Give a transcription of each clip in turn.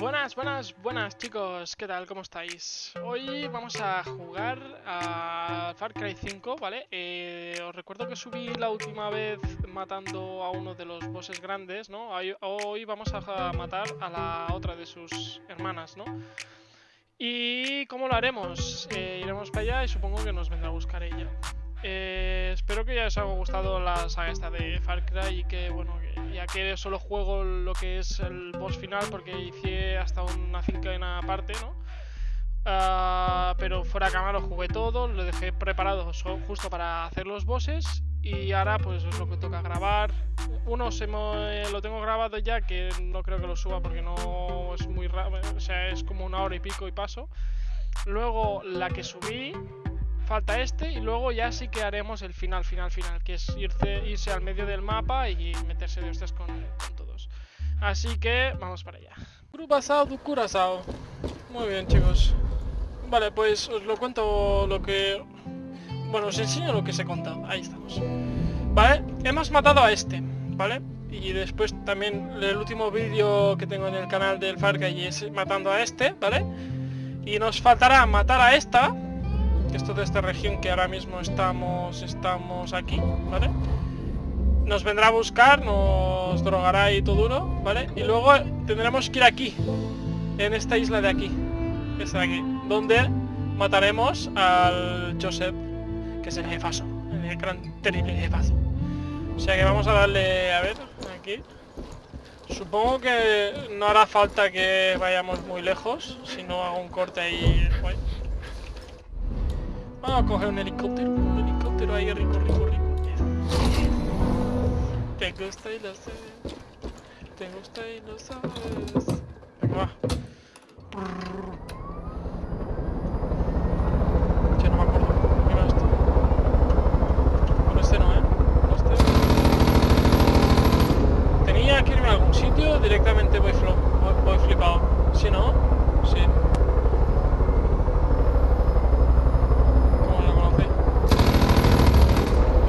Buenas, buenas, buenas chicos, ¿qué tal? ¿Cómo estáis? Hoy vamos a jugar a Far Cry 5, ¿vale? Eh, os recuerdo que subí la última vez matando a uno de los bosses grandes, ¿no? Hoy, vamos a matar a la otra de sus hermanas, ¿no? ¿Y cómo lo haremos? Eh, iremos para allá y supongo que nos vendrá a buscar ella. Eh, espero que ya os haya gustado la saga esta de Far Cry y que, bueno, ya que solo juego lo que es el boss final porque hice hasta una cincena aparte, ¿no? Uh, pero fuera cámara lo jugué todo, lo dejé preparado justo para hacer los bosses y ahora pues es lo que toca grabar. Uno se me, lo tengo grabado ya que no creo que lo suba porque no es muy raro, o sea, es como una hora y pico y paso. Luego la que subí falta este y luego ya sí que haremos el final, final, final, que es irse, irse al medio del mapa y meterse de ustedes con, todos. Así que vamos para allá. Curazao du. Muy bien, chicos. Vale, pues os lo cuento lo que... Bueno, os enseño lo que se contado. Ahí estamos. Vale, hemos matado a este, ¿vale? Y después también el último vídeo que tengo en el canal del Far Cry es matando a este, ¿vale? Y nos faltará matar a esta, esto de esta región que ahora mismo estamos, estamos aquí, ¿vale? Nos vendrá a buscar, nos drogará y todo duro, ¿vale? Y luego tendremos que ir aquí, en esta isla de aquí, esta de aquí, donde mataremos al Joseph, que es el jefazo, el gran terrible jefazo. O sea que vamos a darle, a ver, aquí. Supongo que no hará falta que vayamos muy lejos, si no hago un corte ahí... Vamos a coger un helicóptero, un helicóptero ahí rico, rico, rico. Te gusta y lo sabes. Te gusta y lo sabes. Venga, va. Ya no me acuerdo. Mira esto. Con este no, ¿eh? Este. Tenía que irme a algún sitio, directamente voy, voy, flipado. Si no, sí.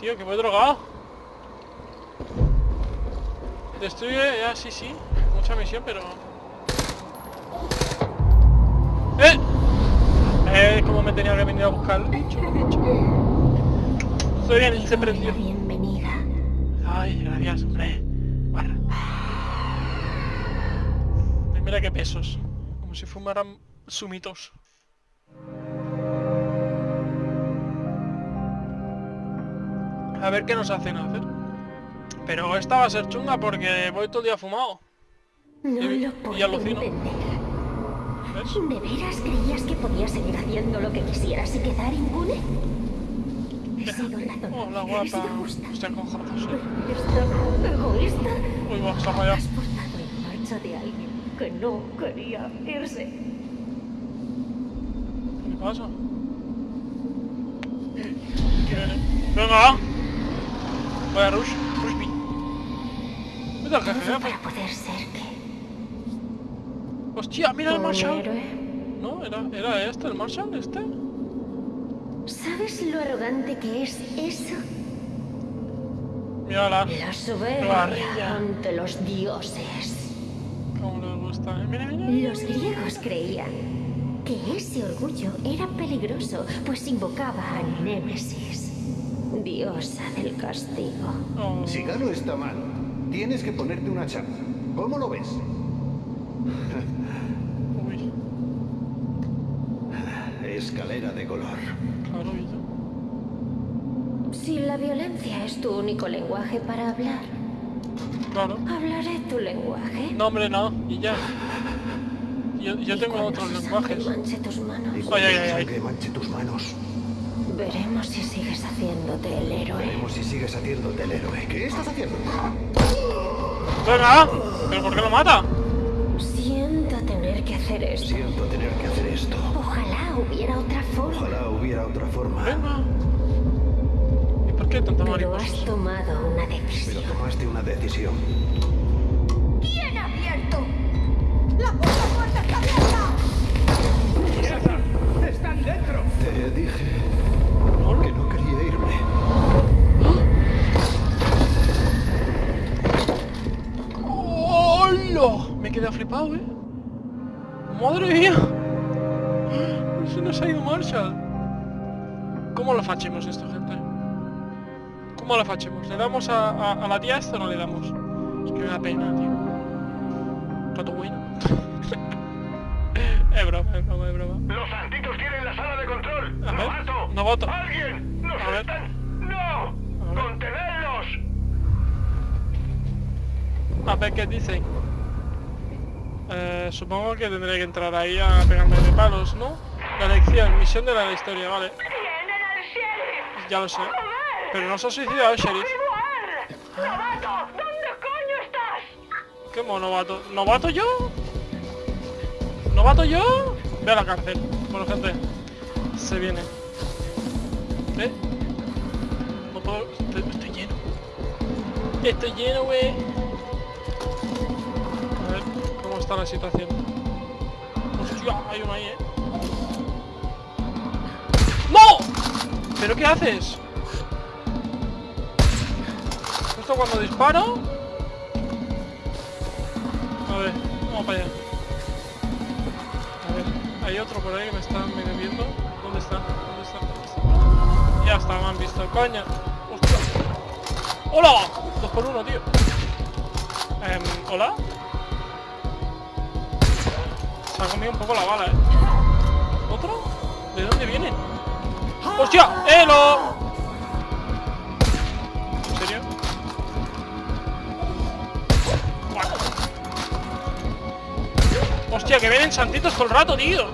Tío, que voy drogado. Destruye, ya, sí, sí. Mucha misión, pero... ¡Eh! Eh, como me tenía que venir a buscar el bicho, bicho. Estoy bien, se prendió. Bienvenida. Ay, gracias, hombre. Barra. Mira qué pesos. Como si fumaran sumitos. A ver qué nos hacen hacer. Pero esta va a ser chunga porque voy todo el día fumado. No y, lo puedo y alucino. ¿Ves? ¿De veras creías que podías seguir haciendo lo que quisieras y quedar impune? He sido. Hola, guapa. He sido justa. Estoy con. ¿Esto egoísta? Uy, va, está allá. Has forzado en marcha de alguien que no quería irse. ¿Qué pasa? Venga. Vaya Rush, Rushby. Mira, jefe, para poder ser que... Hostia, mira el Marshall. ¿No? ¿Era, ¿Era este el Marshall? ¿Este? ¿Sabes lo arrogante que es eso? Mírala. La soberbia ante los dioses. Cómo les gusta. ¿eh? Mira, mira. Los griegos creían que ese orgullo era peligroso, pues invocaba a Némesis diosa del castigo. Si Galo está mal, tienes que ponerte una chapa. ¿Cómo lo ves? Escalera de color. Si la violencia es tu único lenguaje para hablar, claro. hablaré tu lenguaje. No, hombre, no. Y ya. Yo, yo tengo otros lenguajes. Manche tus manos. Ay, ay, ay, ay. Que manche tus manos. Veremos si sigues haciéndote el héroe. Veremos si sigues haciéndote el héroe. ¿Qué estás haciendo? Venga, ¿pero por qué lo mata? Siento tener que hacer esto. Siento tener que hacer esto. Ojalá hubiera otra forma. Ojalá hubiera otra forma. Venga. ¿Y por qué tanta Pero has tomado una Pero decisión. tomaste una decisión. ¿Quién ha abierto? ¡La puta puerta está abierta! ¡Están dentro! Te dije Quedado flipado, ¿eh? ¡Madre mía! Se nos ha ido Marshall. ¿Cómo lo fachemos esto, gente? ¿Cómo lo fachemos? ¿Le damos a, a- a la tía esto o no le damos? Es que me da pena, tío. Rato bueno. es broma, es broma, es broma. Los santitos tienen la sala de control. A ver, ¡Novato! novato. ¡Alguien! ¡Nos A ver. están! ¡No! ver. ¡Contenedlos! A ver qué dicen. Eh, supongo que tendré que entrar ahí a pegarme de palos, ¿no? La lección, misión de la historia, vale. Ya lo sé. Pero no se ha suicidado el sheriff. ¡Novato! ¿Dónde coño estás? ¿Qué novato? ¿Novato yo? ¿Novato yo? Ve a la cárcel. Bueno, gente. Se viene. ¿Eh? No puedo... Estoy, estoy lleno. Estoy lleno, güey. A ver, ¿cómo está la situación? Hostia, hay uno ahí, ¿eh? ¡No! ¿Pero qué haces? Justo cuando disparo... A ver, vamos para allá. A ver, hay otro por ahí que me está medio viendo. ¿Dónde está? ¿Dónde está? ¿Dónde está? Ya está, me han visto. ¡Coño! ¡Hostia! ¡Hola! Dos por uno, tío. Em, ¿Hola? Se ha comido un poco la bala, ¿eh? ¿Otro? ¿De dónde vienen? ¡Hostia! ¡Elo! ¿En serio? Hostia, que vienen santitos todo el rato, tío.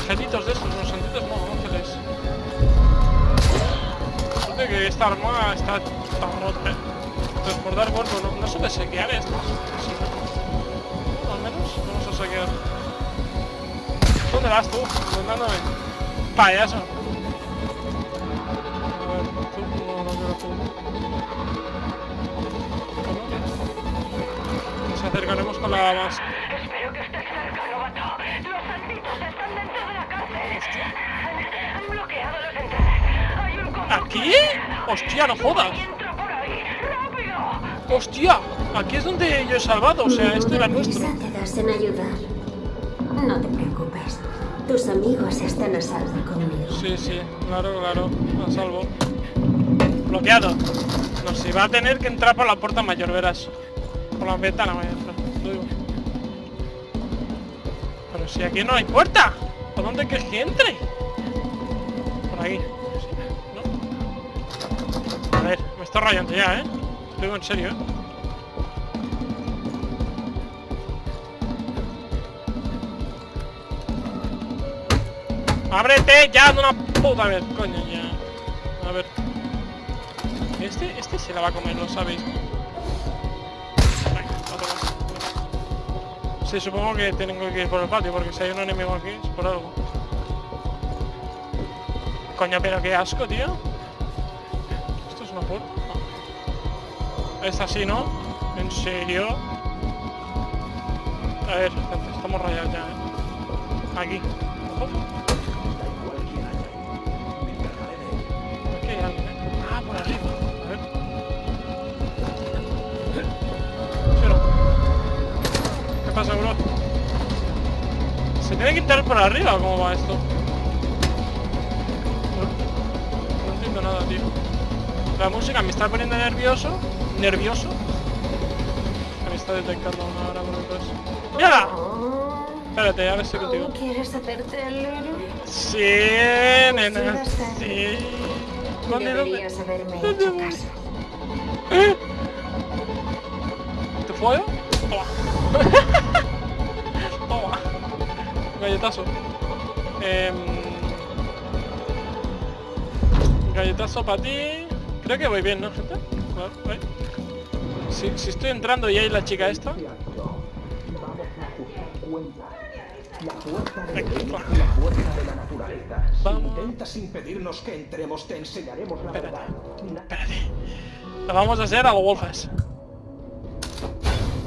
Angelitos de estos, no santitos no, ángeles. Suerte que esta arma está tan rota. eh. Transportar cuerpo, no, no suele saquear estos. A saquear. ¿Dónde vas tú? Mandándome. Payaso. A ver, tú, no, no quiero tú. ¿Cómo? Nos acercaremos con la más. Espero que estés cerca, novato. Los santitos están dentro de la cárcel. Han, han bloqueado las entradas. Hay un ¿Aquí? Hostia, no jodas. Hostia, aquí es donde yo he salvado, o sea, esto era nuestro. Prisa te das en ayudar. No te preocupes. Tus amigos están a salvo conmigo. Sí, sí, claro, claro, a salvo. Bloqueado. No, si va a tener que entrar por la puerta mayor, verás. Por la ventana digo. Pero si aquí no hay puerta. ¿Por dónde quieres que entre? Por aquí. A ver, me está rayando ya, ¿eh? Lo digo en serio, ¿eh? ¡Ábrete ya de una puta vez! Coño, ya. A ver. Este, este se la va a comer, lo sabéis. Sí, supongo que tengo que ir por el patio, porque si hay un enemigo aquí es por algo. Coño, pero qué asco, tío. ¿Esto es una puerta? No. Es así, ¿no? ¿En serio? A ver, estamos rayados ya, ¿eh? Aquí. Pasa, bro? ¿Se tiene que entrar por arriba o cómo va esto? No, no entiendo nada, tío. La música me está poniendo nervioso. Nervioso. Me está detectando una hora por detrás. ¡Mírala! Espérate, ahora estoy contigo. ¿Quieres hacerte el héroe? Sí, nena. Sí. ¿Dónde, dónde? ¿Dónde. ¿Eh? ¿Te follo? Toma. Galletazo. Em, Galletazo para ti. Creo que voy bien, ¿no, gente? Ahí. Si, si estoy entrando y hay la chica esta. Vamos. intentas impedirnos que entremos, te enseñaremos la verdad. Espérate. Lo vamos a hacer a lo Wolfes.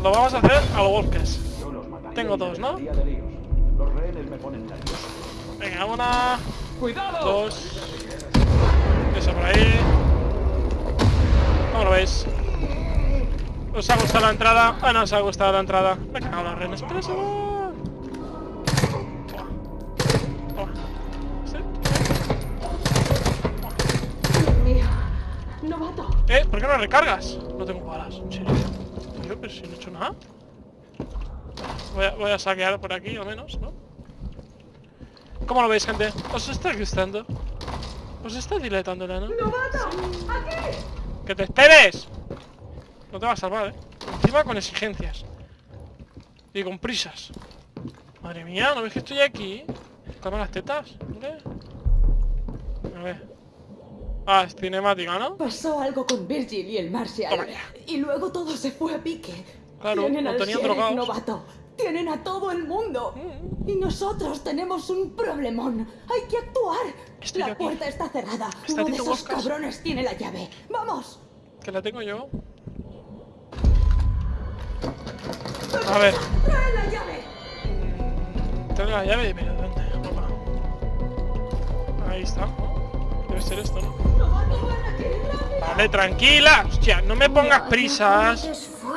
Lo vamos a hacer a los mataría Tengo dos, ¿no? Venga, una, ¡Cuidado! dos. Eso por ahí. ¿Cómo lo veis? ¿Os ha gustado la entrada? Ah, no os ha gustado la entrada. Me cago en los renes. ¡Pero se va! Dios mío. Novato. Eh, ¿por qué no recargas? No tengo balas, en serio. Pero si no he hecho nada. Voy a, voy a saquear por aquí, al menos, ¿no? ¿Cómo lo veis, gente? ¿Os está gustando? ¿Os está dilatando el ano? ¡Que te esperes! No te va a salvar, ¿eh? Encima con exigencias. Y con prisas. Madre mía, ¿no ves que estoy aquí? Toma las tetas, hombre. A ver. Ah, es cinemática, ¿no? Pasó algo con Virgil y el Marshall. Toma ya. Y luego todo se fue a pique. Claro, Tienen lo al tenían drogados. novato. Tienen a todo el mundo. Mm. Y nosotros tenemos un problemón. Hay que actuar. Estoy la aquí. puerta está cerrada. Está Uno de esos Boscas. cabrones tiene la llave. ¡Vamos! Que la tengo yo. A ver, ¡Trae la llave! tengo la llave, pero ¿dónde? Opa. Ahí está. ¿No? Ser esto, ¿no? Vale, tranquila. Hostia, no me pongas prisas. No.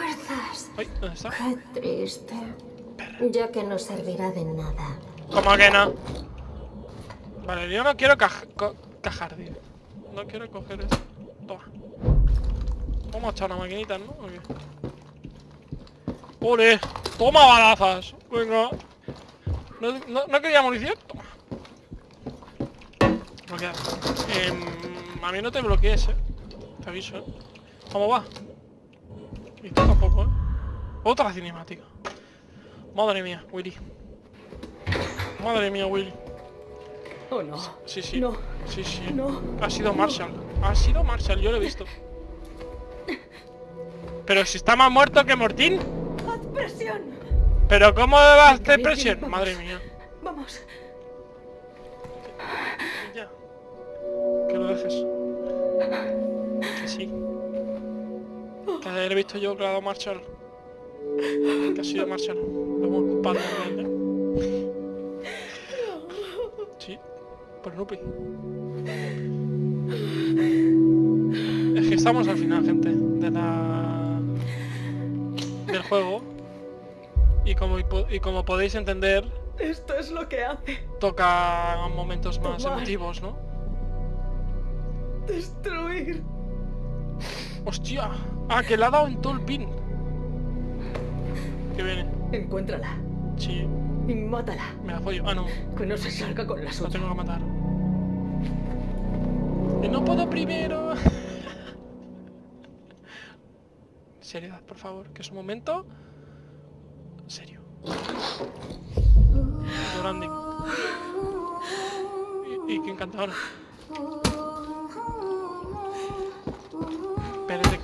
Ay, ¿dónde está? Qué triste. Ya que no servirá de nada. ¿Cómo que no? Vale, yo no quiero cajar, tío. No quiero coger esto. Toma. Vamos a echar una maquinita, ¿no? ¡Ole! ¡Toma balazas! Venga. ¿No, no, no quería munición? Toma. Bloquear. Em, a mí no te bloquees, eh. Te aviso, eh. ¿Cómo va? Y tú tampoco, eh. Otra cinemática. Madre mía, Willy. Madre mía, Willy. Oh, no. Sí, sí. No. Sí, sí. No. Ha sido Marshall. Ha sido Marshall, yo lo he visto. Pero si está más muerto que Mortín. ¡Haz presión! Pero ¿cómo va a hacer presión? Madre mía. Vamos. Que lo dejes. Que sí. Que ayer he visto yo que ha dado Marshall. Que ha sido Marshall. Lo hemos. Sí. Por Nupi. Es que estamos al final, gente, de la... del juego. Y como, y como podéis entender, Esto es lo que hace. toca momentos más Tomar. emotivos, ¿no? Destruir. ¡Hostia! Ah, que le ha dado en todo el pin. Que viene. Encuéntrala. Sí, Y mátala. me la follo. Ah, no. Que no se salga con la La suya. tengo que matar. Y no puedo primero. Seriedad, por favor, que es un momento serio. Llorando. Y, y qué encantadora.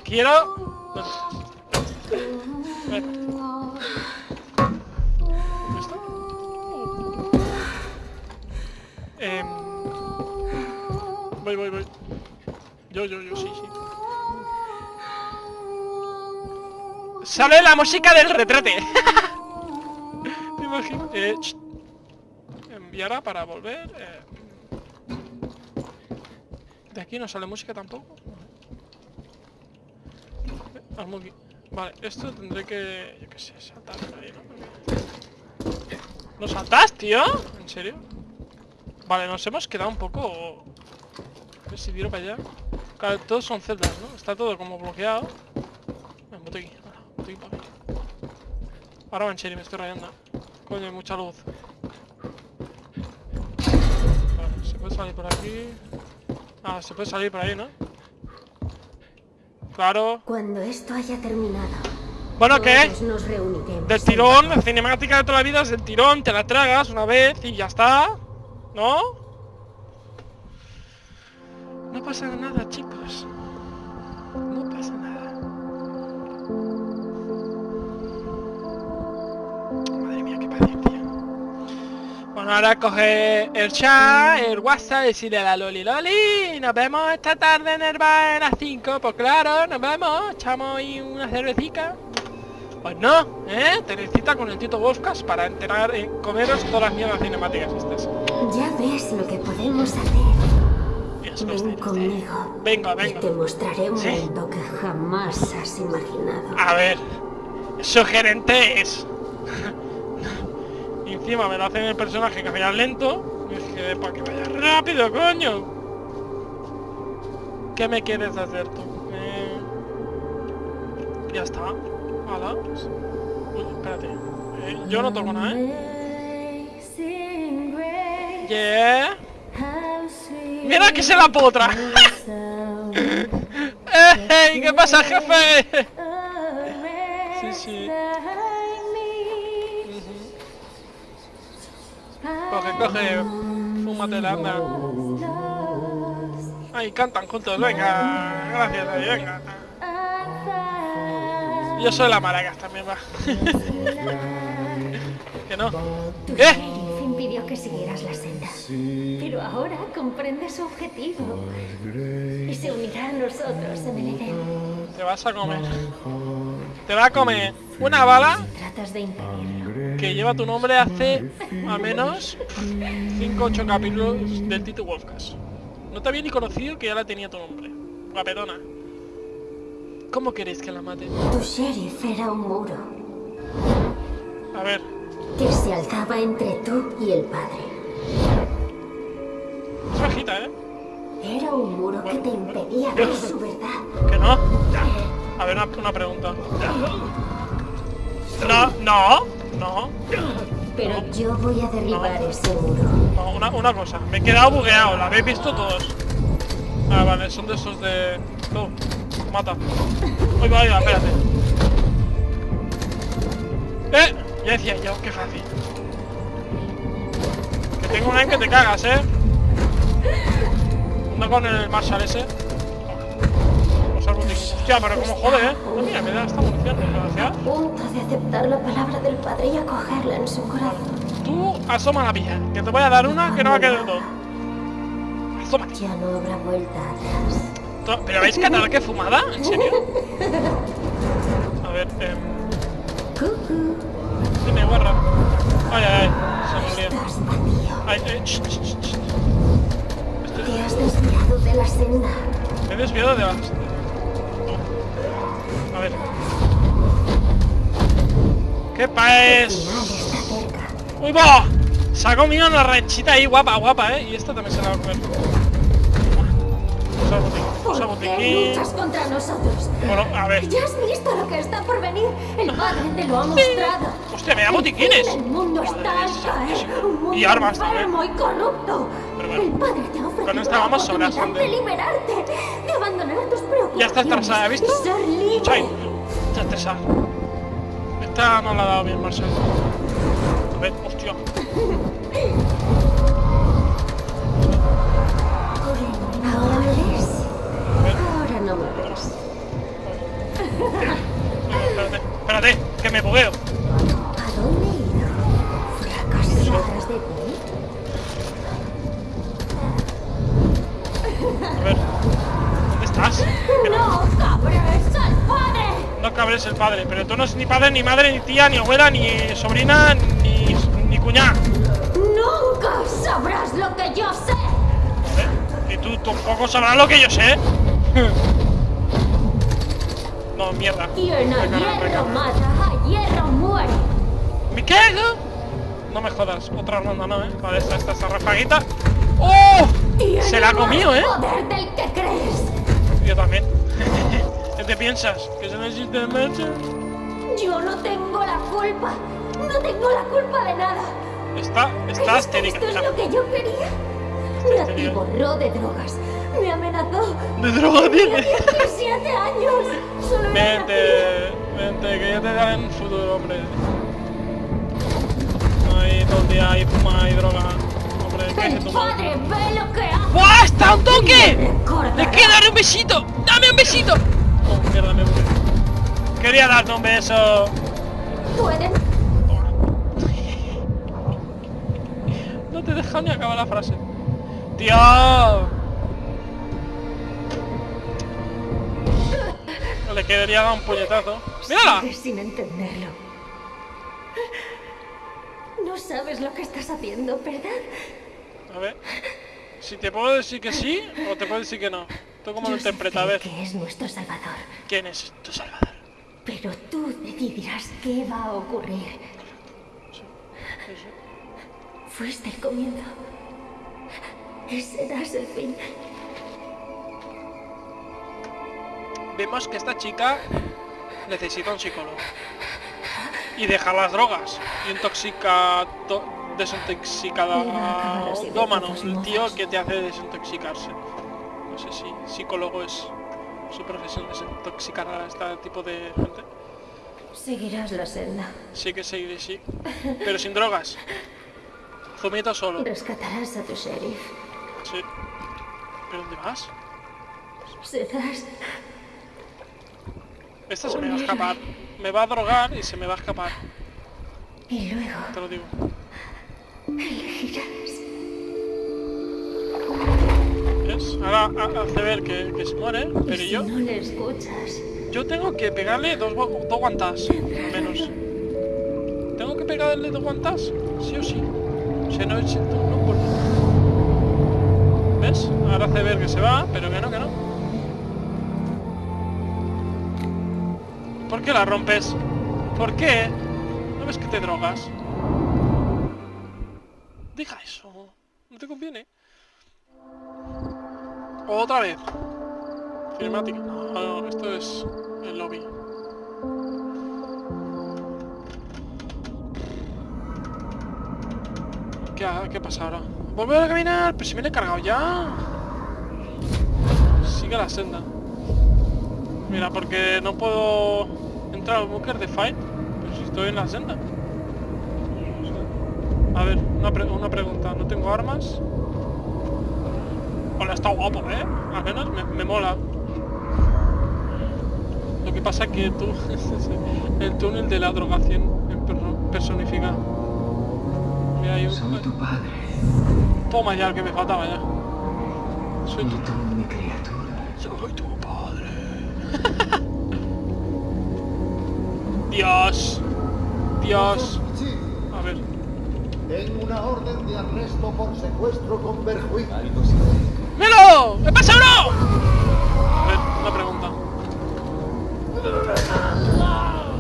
Quiero. Em, voy, voy, voy. Yo, yo, yo, sí, sí. ¡Sale la música del retrete! Me imagino. Eh, enviará para volver. eh. De aquí no sale música tampoco. Vale, esto tendré que. Yo qué sé, saltar por ahí, ¿no? ¿No saltas, tío? ¿En serio? Vale, nos hemos quedado un poco... A ver si tiro para allá. Claro, todos son celdas, ¿no? Está todo como bloqueado. Ven, bote aquí. Ahora, bote aquí para mí. Ahora va en serio, me estoy rayando. Coño, hay mucha luz. Vale, se puede salir por aquí. Ah, se puede salir por ahí, ¿no? Claro. Cuando esto haya terminado, Bueno, ¿qué? todos nos reuniremos. Del tirón, la cinemática de toda la vida es del tirón, te la tragas una vez y ya está. ¿No? No pasa nada, chicos. Ahora coge el chat, el WhatsApp, decirle a la Loli Loli, nos vemos esta tarde en el bar a las 5, pues claro, nos vemos, echamos ahí una cervecita. Pues no, ¿eh? Te necesita con el Tito Wolfcast para enterar, eh, comeros todas las mierdas cinemáticas estas. Ya ves lo que podemos hacer. Dios, Ven conmigo. Venga, Y venga. te mostraré un Sí. mundo que jamás has imaginado. A ver, sugerente es. Encima me lo hacen el personaje que vaya lento. Es que para que vaya rápido, coño. ¿Qué me quieres hacer tú? Eh, Ya está. Hala. espérate. Eh, yo no toco nada, ¿eh? Mira que se la potra. ¡Ey! ¿Qué pasa, jefe? sí. Coge, coge. Fúmatela, anda. Ahí cantan juntos, venga. Gracias, venga. Yo soy la maracas también, va. que no. ¿Qué? impidió que siguieras la senda. Pero ahora comprende su objetivo. Y se unirá a nosotros en el Edén. Te vas a comer. Te va a comer una bala que lleva tu nombre hace al menos 5 8 capítulos del Tito Wolfcast. No te había ni conocido que ya la tenía tu nombre. Guapetona. ¿Cómo queréis que la mate? Tu sheriff era un muro A ver, que se alzaba entre tú y el padre. es bajita, ¿eh? Era un muro que te impedía ver su verdad. ¿Que no? A ver, una, una pregunta. No, no, no, Pero yo voy a derribar ese muro. no, una, una cosa. Me he quedado bugueado, la habéis visto todos. Ah, vale, son de esos de... Tú, mata. Oiga, oiga, espérate. ¡Eh! Ya decía yo, qué fácil. Que tengo una en que te cagas, ¿eh? No con el Marshall ese. Árboles. Hostia, pero como jode, ¿eh? No, mira, me da esta munición, A desgraciado. punto de aceptar la palabra del padre y acogerla en su corazón. Tú asoma la pilla, que te voy a dar una que no va a quedar dos. Asómate. Ya no habrá vuelta atrás. ¿Pero habéis catado qué fumada? ¿En serio? A ver, eh... Cucú, Dime, guarra. Ay, ay, ay. Se me vacío. Ay, eh. Te has desviado de la senda. Me he desviado de las... A ver. ¿Qué paes? ¡Uy, va! Se ha comido una ranchita ahí guapa, guapa, ¿eh? Y esta también se la va a comer. Usa botiquín, usa ¿Por qué botiquín. luchas contra nosotros? Bueno, a ver. Ya has visto lo que está por venir. El padre te lo ha mostrado. Hostia, me da botiquines. El mundo está al caer. Un mundo Y armas enfermo y corrupto. Pero bueno, el padre vamos la sobras, oportunidad hombre. de liberarte, de abandonar tus preocupaciones. Ya está estresada, ¿has visto? y ser libre. Chai, está estresada. Esta no la ha dado bien, Marcel. A ver, hostia. Ahora ves. Ahora no me ves. espérate, espérate, que me bugueo. No, ¡No, cabres! ¡Al padre! no cabres el padre, pero tú no eres ni padre, ni madre, ni tía, ni abuela, ni sobrina, ni, ni cuñada. ¡Nunca sabrás lo que yo sé! Y tú tampoco sabrás lo que yo sé. No, mierda. Quien a hierro mata, a hierro muere. ¿Me cago? No me jodas, otra ronda no, ¿eh? Vale, esta, esta, esta rafaguita. ¡Oh! Se la ha comido, más ¿eh? poder del que crees. Yo también. ¿Qué te piensas? ¿Que se necesita marcha? Yo no tengo la culpa. No tengo la culpa de nada. Está, está ¿Es que histérica. ¿Esto es lo que yo quería? Me atiborró de drogas. Me amenazó. De droga Tenía tiene. 17 años. Solo Vente, vente, que ya te daré un futuro, hombre. Ahí todo el día, ahí fuma y droga. Hombre, ¿qué El es tu padre ve lo que hace. ¡Buah! ¡Está un toque! ¡Le quiero dar un besito! ¡Dame un besito! Oh, mierda, me bugué. Quería darte un beso. Pueden. dejado ni acabar la frase. ¡Tío! Le quedaría dar un puñetazo. ¡Mírala! Sin entenderlo. No sabes lo que estás haciendo, ¿verdad? A ver. Si te puedo decir que sí o te puedo decir que no. ¿Tú cómo lo Yo sé interpretas? A ver. que es nuestro salvador, ¿Quién es tu salvador? pero tú decidirás qué va a ocurrir. Fuiste el comienzo. Y serás el fin. Vemos que esta chica necesita un psicólogo. Y deja las drogas. Y intoxica... to- desintoxicada... Y va a acabar así de Dómano, todos el tío que te hace desintoxicarse. No sé si psicólogo es su profesión desintoxicar a este tipo de gente. Seguirás la senda. Sí que seguiré, sí. Pero sin drogas. Zumito solo. Rescatarás a tu sheriff. Sí. ¿Pero dónde vas? Serás Esta se me va a escapar. Me va a drogar y se me va a escapar. y luego Te lo digo. ¿Ves? Ahora ha- hace ver que, que se muere, pero si yo... no le escuchas, Yo tengo que pegarle dos, dos guantas, al menos. ¿Tengo que pegarle dos guantas? Sí o sí. O sea, no es... No, no puedo. ¿Ves? Ahora hace ver que se va, pero que no, que no. ¿Por qué la rompes? ¿Por qué? ¿No ves que te drogas? Deja eso. No te conviene. Otra vez. Cinemática. No, no, esto es el lobby. ¿Qué, qué pasa ahora? Volver a caminar, pero si viene cargado ya. Sigue la senda. Mira, porque no puedo entrar al búnker de fight. Pero si estoy en la senda. A ver, una, pre- una pregunta. ¿No tengo armas? Hola, está guapo, ¿eh? Al menos me, me mola. Lo que pasa que tú... el túnel de la drogación en personifica. Mira, hay un... Soy tu padre Toma ya el que me faltaba ya. Soy tu... tú mi criatura. Soy tu padre. Dios. Dios. Tengo una orden de arresto por secuestro con perjuicio. ¡Melo! ¡Me pasa uno! A ver, una pregunta.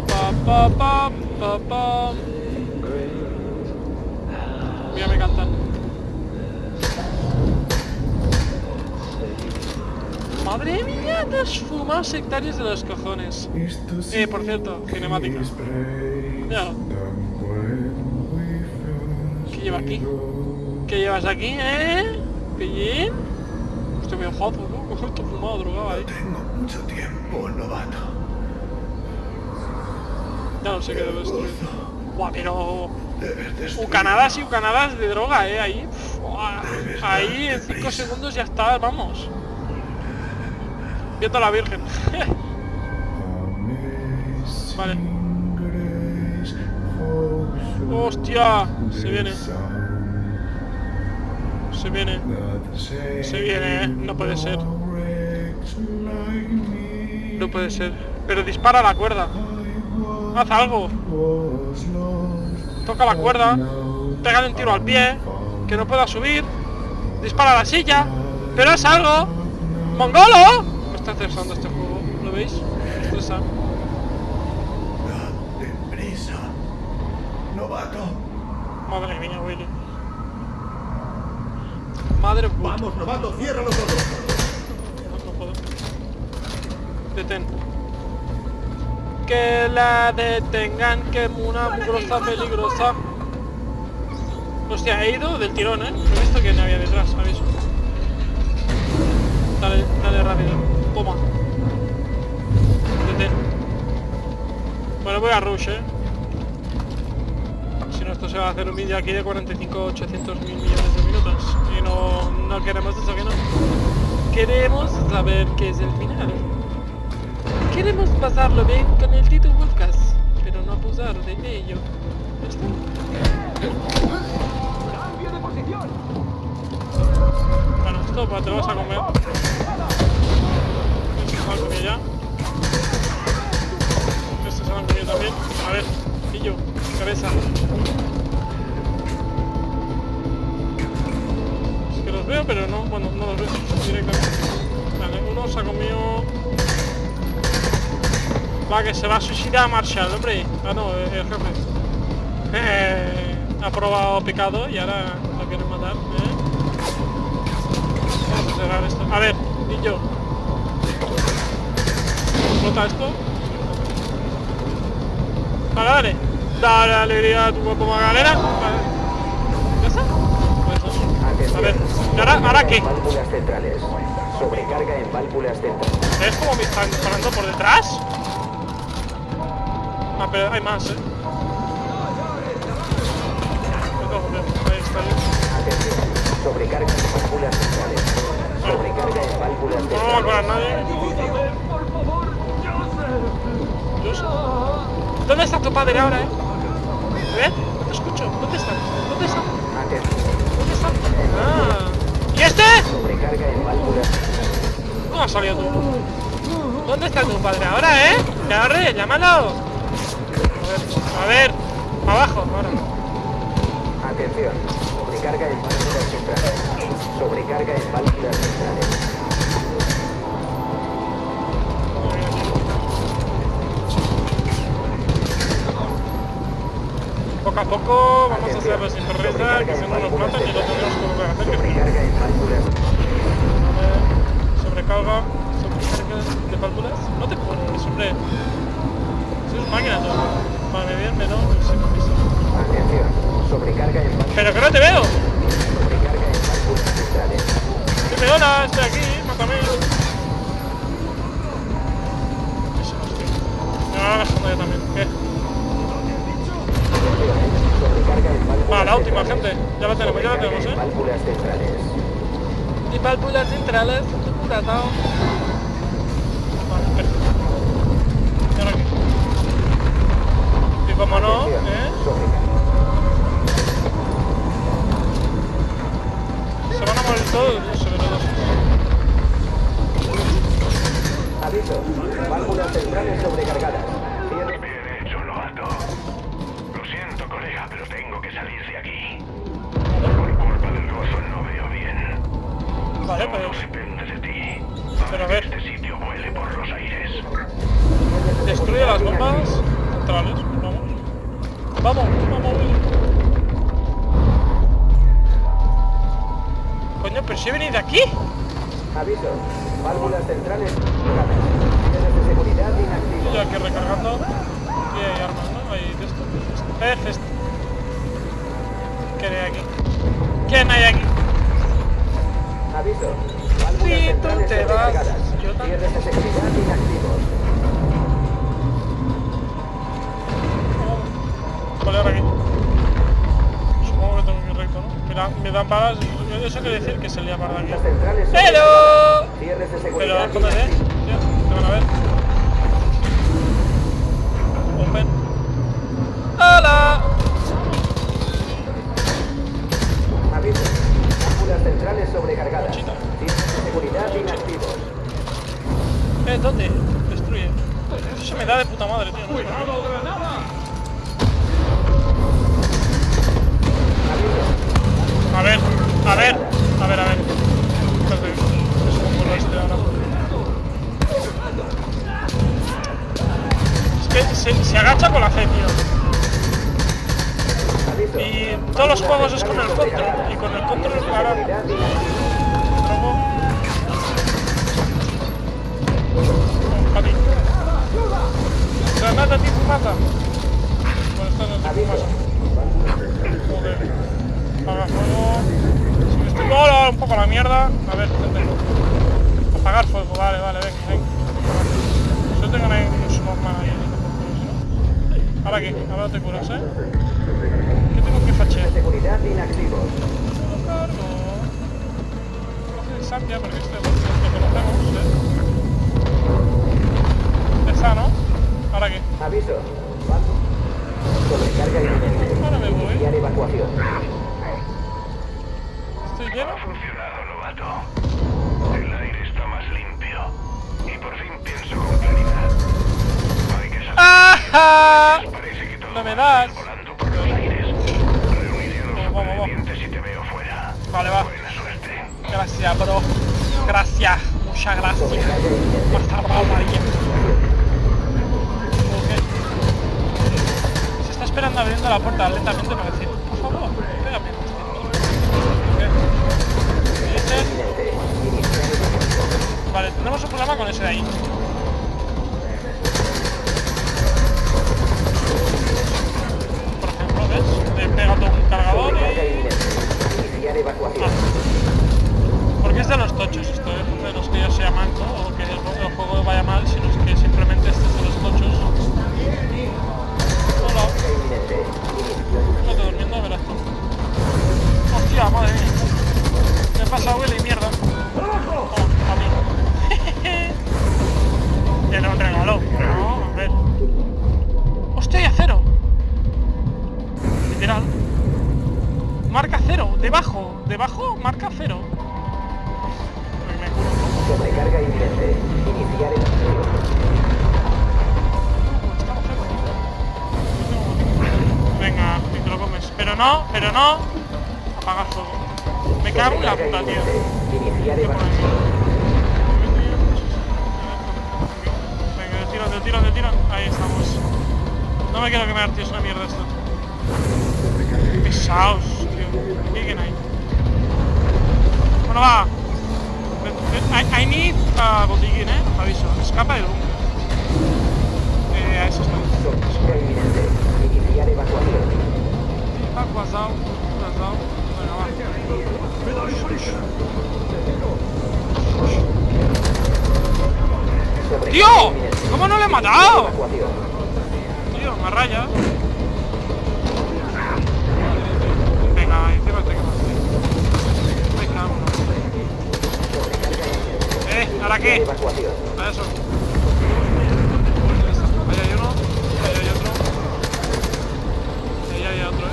Pa, pa, pa, pa, pa. Mira, me cantan. Madre mía, dos fumados sectarios de los cojones. Eh, por cierto, cinemática. Mira, ¿qué lleva aquí? ¿Qué llevas aquí, eh? ¿Pillín? Hostia, me jodo, ¿no? Esto fumado, drogado ahí. Tengo mucho tiempo, novato. Ya no sé qué debo destruir. Buah, pero... Ucanadas y ucanadas de droga, eh, ahí. Ahí en 5 segundos ya está, vamos. Viendo a la Virgen. vale. Hostia, se viene. Se viene. Se viene, eh. No puede ser. No puede ser. Pero dispara la cuerda. Haz algo. Toca la cuerda. Pégale un tiro al pie. Que no pueda subir. Dispara la silla. Pero haz algo. ¡Mongolo! Me está estresando este juego. ¿Lo veis? Me estresa. Date prisa, novato. Madre mía, Willy. Madre puta. Vamos, novato, ciérralo todo. No, no puedo. Detén. Que la detengan, que una mugrosa peligrosa. Hostia, he ido del tirón, ¿eh? No he visto que no había detrás, aviso. Dale, dale rápido. Toma. Detén. Bueno, voy a rush, ¿eh? Esto se va a hacer un vídeo aquí de 45, 800 mil millones de minutos. Y no, no queremos eso, que no. Queremos saber qué es el final. Queremos pasarlo bien con el Tito Wolfcast, pero no abusar de ello. ¡Cambio de posición! esto, pues te lo vas a comer. Este se han comido ya. Este se lo han comido también. A ver, pillo, cabeza. Es que los veo, pero no, bueno, no los veo directamente. Vale, uno se ha comido. Va, que se va a suicidar Marshall, hombre. Ah, no, el jefe. Eh, ha probado pecado y ahora lo quieren matar. ¿eh? Vamos a cerrar esto. A ver, y yo. ¿Explota esto? Vale, dale. Dale alegría a tu cuerpo Magalera. Vale. ¿Ya está? Pues eso. A ver, ¿y ahora, ahora qué? Centrales. Sobrecarga en válvulas centrales. ¿Ves cómo me están disparando por detrás? Ah, pero hay más, ¿eh? Ahí está. Sobrecarga en válvulas centrales. Sobrecarga en válvulas No va a centrales. nadie. ¿Dónde está tu padre ahora, eh? ¿Ves? No te escucho. ¿Dónde está? ¿Dónde está? Atención. ¿Dónde está? Ah. ¿Y este? Sobrecarga en válvulas ¿Cómo has salido tú? ¿Dónde está tu padre ahora, eh? ¡Carre, llámalo! A ver, a ver. Abajo, ahora. Atención. Sobrecarga en válvulas centrales. Sobrecarga en válvulas centrales. Poco a poco vamos a hacerlo sin perreza, que si no nos matan y lo tendremos que volver a hacer. que Sobrecarga sobrecarga, de válvulas. No te pones, hombre. Si es máquina tú. Vale, bien, no, sin permiso. Atención. Sobrecarga Pero que no te veo. Sobrecarga en. Dime hola, estoy aquí, mátame. Eso no. Me va gastando yo también. Válvulas Va, la última, gente. Ya la tenemos, ya la tenemos, en eh. Válvulas centrales. Y válvulas centrales, curatao. Vale, perfecto. Y ahora aquí. Y como no. ¿eh? Se van a morir todos los sobrevivientes. Aviso. Válvulas centrales sobrecargadas. Vale, pero Todo depende de ti. Pero a ver. este sitio vuele por los aires. destruye las bombas centrales. Vamos. Vamos, vamos. Coño, pero si he venido aquí. Aviso. Válvulas centrales de seguridad Estoy inactivos. aquí recargando. Aquí hay armas, ¿no? Hay de esto. Esto. ¿Qué hay aquí? ¿Quién hay aquí? Aviso. Sí, tú te vas. Yo también. Vale, ahora aquí. Supongo que tengo que ir recto, ¿no? Mira, me dan balas. Eso quiere decir que se lía para aquí. ¡Hello! Pero, escóndete, inactivos. ya, te van a ver. Un Bueno, va. I, need uh, botiguín, eh. Aviso. Escapa del búnker. Eh, a eso está. Venga, va. ¡Tío! ¿Cómo no le he matado? Tío, me raya. Venga, encima te Eh, ¿ahora qué? A eso. Ahí hay uno. Ahí hay otro. Ahí hay otro, eh.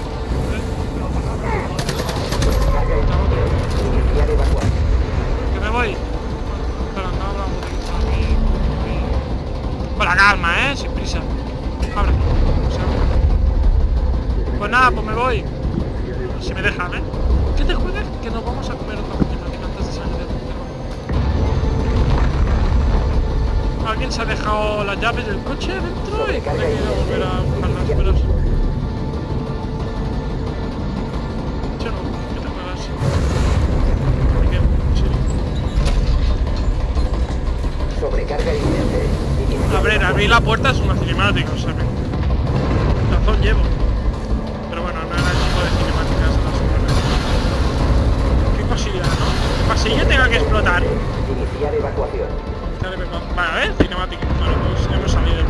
Que me voy. Espera, no hablamos Con la calma, eh, sin prisa. Abre. Pues nada, pues me voy. Si me dejan, eh. ¿Qué te juegas? Que nos vamos a comer otra ¿Alguien se ha dejado las llaves del coche dentro y tiene que ir a volver a buscar las. ¿De Abrir, abrir la puerta es una cinemática, o sea, me... razón llevo. Pero bueno, no era el tipo de cinemáticas las que Qué cosilla, ¿no? Que pasilla tenga que explotar. Iniciar evacuación. Vale, a ver, cinemática. Bueno, pues hemos salido.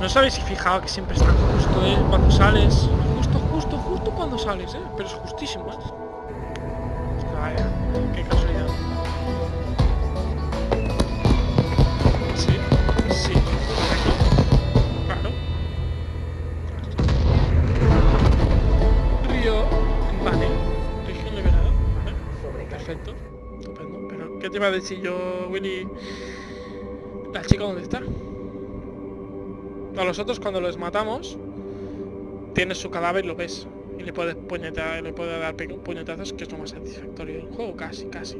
¿No os habéis fijado que siempre están justo, eh? Cuando sales. Justo, justo, justo cuando sales, eh. Pero es justísimo, eh. Es que vaya, qué casualidad. ¿Qué a decir yo, Willy? ¿La chica dónde está? A los otros cuando los matamos, tienes su cadáver y lo ves. Y le puedes puñetar, le puedes dar puñetazos, que es lo más satisfactorio del juego, casi, casi.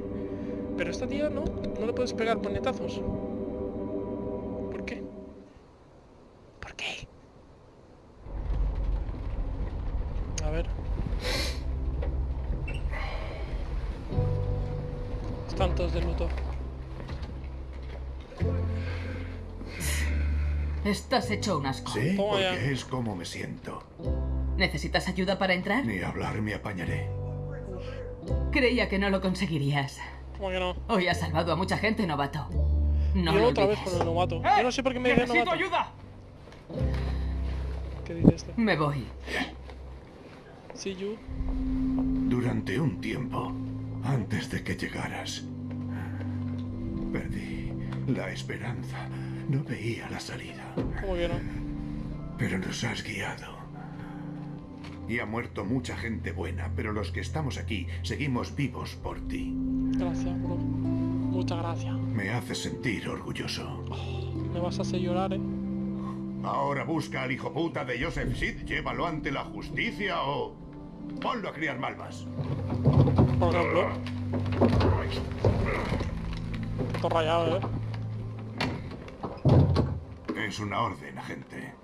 Pero esta tía no, no le puedes pegar puñetazos. Todos de luto. Estás hecho un asco. Sí, Toma ya. porque es como me siento. ¿Necesitas ayuda para entrar? Ni hablar me apañaré. Creía que no lo conseguirías. ¿Cómo que no? Hoy has salvado a mucha gente, novato. No Yo lo otra vez olvides. con el novato. Yo no sé por qué me dice novato. ayuda! ¿Qué dice esto? Me voy. See you. Durante un tiempo, antes de que llegaras, perdí la esperanza. No veía la salida, ¿Cómo que no? pero nos has guiado. Y ha muerto mucha gente buena, pero los que estamos aquí seguimos vivos por ti. Gracias, bro. Muchas gracias. Me hace sentir orgulloso. Me vas a hacer llorar, eh. Ahora busca al hijo puta de Joseph Sid, llévalo ante la justicia o ponlo a criar malvas. Por ejemplo. Todo rayado, eh. Es una orden, agente.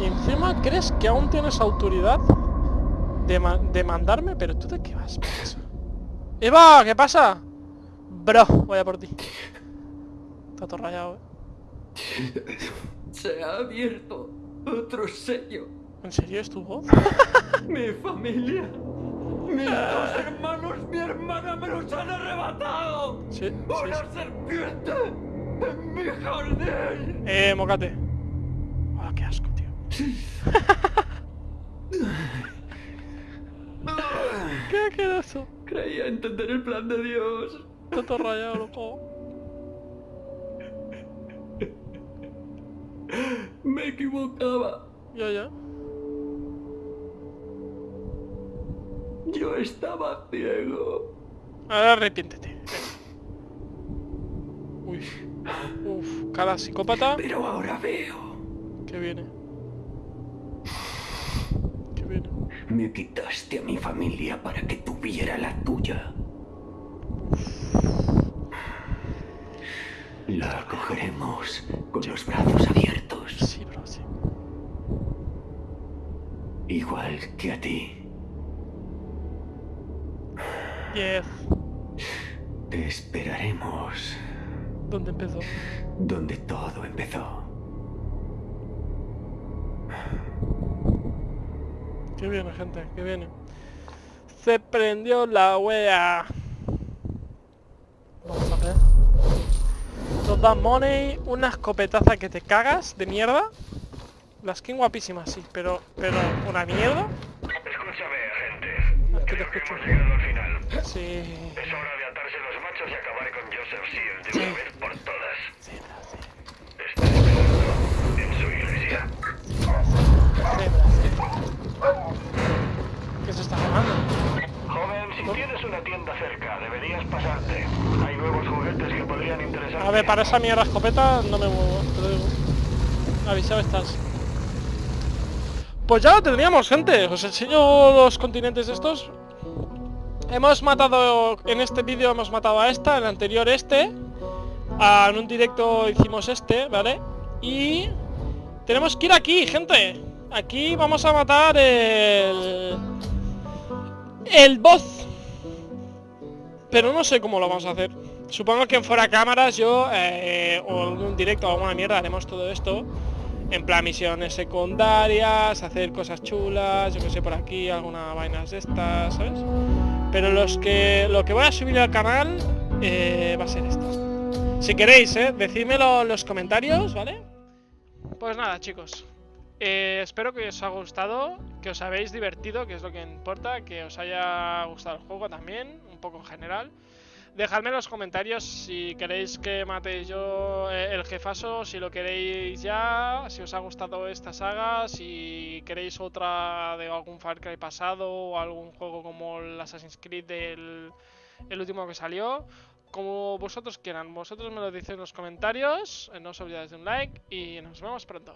Y encima crees que aún tienes autoridad de, ma- de mandarme, pero tú de qué vas, macho? ¡Eva! ¿Qué pasa? Bro, voy a por ti. Está todo rayado, eh. Se ha abierto otro sello. ¿En serio es tu voz? Mi familia. Mis dos hermanos, mi hermana me los han arrebatado. Sí, ¡Una sí. serpiente en mi jardín! Eh, mocate. Ah, qué asco, tío. qué asqueroso. Creía entender el plan de Dios. Está todo rayado, loco. Me equivocaba. Ya, ya. Yo estaba ciego. Ahora arrepiéntete. Uy. Uf, cara psicópata. Pero ahora veo. Que viene. Que viene. Me quitaste a mi familia para que tuviera la tuya. La acogeremos con los brazos abiertos, Sí, bro, sí. igual que a ti. Yes. Te esperaremos ¿Dónde empezó? donde todo empezó. Que viene, gente, que viene. Se prendió la wea. Vamos a ver. Nos da money, una escopetaza que te cagas de mierda. La skin guapísima, sí, pero, pero una mierda. Que te Creo que escucho. hemos llegado al final. Sí. Es hora de atarse los machos y acabar con Joseph Seed de una vez por todas. Sí, bro, sí. Está esperando en su iglesia. Bro, sí. ¿Qué se está jugando? Joven, si tienes una tienda cerca, deberías pasarte. Hay nuevos juguetes que podrían interesarte. A ver, para esa mierda escopeta no me muevo, te lo digo. Avisado estás. Pues ya lo tendríamos, gente. Os enseño los continentes estos. Hemos matado, en este vídeo hemos matado a esta, en el anterior este. Ah, en un directo hicimos este, ¿vale? Y tenemos que ir aquí, gente. Aquí vamos a matar el... El boss. Pero no sé cómo lo vamos a hacer. Supongo que en fuera cámaras yo, eh, o en un directo o alguna mierda, haremos todo esto. En plan misiones secundarias, hacer cosas chulas, yo que sé por aquí, alguna vainas de estas, ¿sabes? Pero los que lo que voy a subir al canal eh, va a ser esto. Si queréis, eh, decídmelo en los comentarios, ¿vale? Pues nada, chicos. Eh, espero que os haya gustado, que os habéis divertido, que es lo que importa, que os haya gustado el juego también, un poco en general. Dejadme en los comentarios si queréis que mate yo eh, el jefazo, si lo queréis ya, si os ha gustado esta saga, si queréis otra de algún Far Cry pasado o algún juego como el Assassin's Creed del el último que salió. Como vosotros quieran, vosotros me lo decís en los comentarios, eh, no os olvidéis de un like y nos vemos pronto.